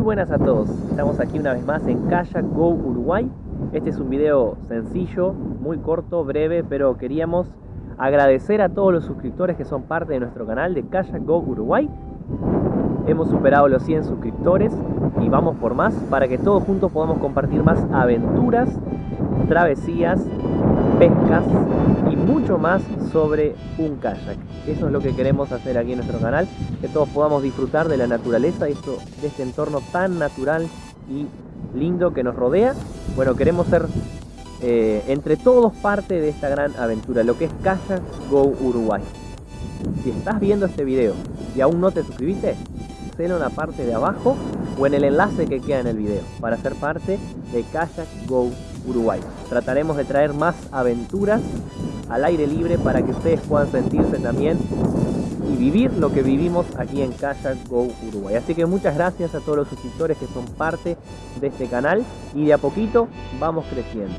buenas a todos, estamos aquí una vez más en Kayak Go Uruguay. Este es un video sencillo, muy corto, breve, pero queríamos agradecer a todos los suscriptores que son parte de nuestro canal de Kayak Go Uruguay. Hemos superado los 100 suscriptores y vamos por más para que todos juntos podamos compartir más aventuras, travesías, pescas y mucho más sobre un kayak. Eso es lo que queremos hacer aquí en nuestro canal, que todos podamos disfrutar de la naturaleza, de, este entorno tan natural y lindo que nos rodea. Bueno, queremos ser eh, entre todos parte de esta gran aventura, lo que es Kayak Go Uruguay. Si estás viendo este video y aún no te suscribiste, en la parte de abajo o en el enlace que queda en el video para ser parte de Kayak Go Uruguay. Trataremos de traer más aventuras al aire libre para que ustedes puedan sentirse también y vivir lo que vivimos aquí en Kayak Go Uruguay. Así que muchas gracias a todos los suscriptores que son parte de este canal y de a poquito vamos creciendo.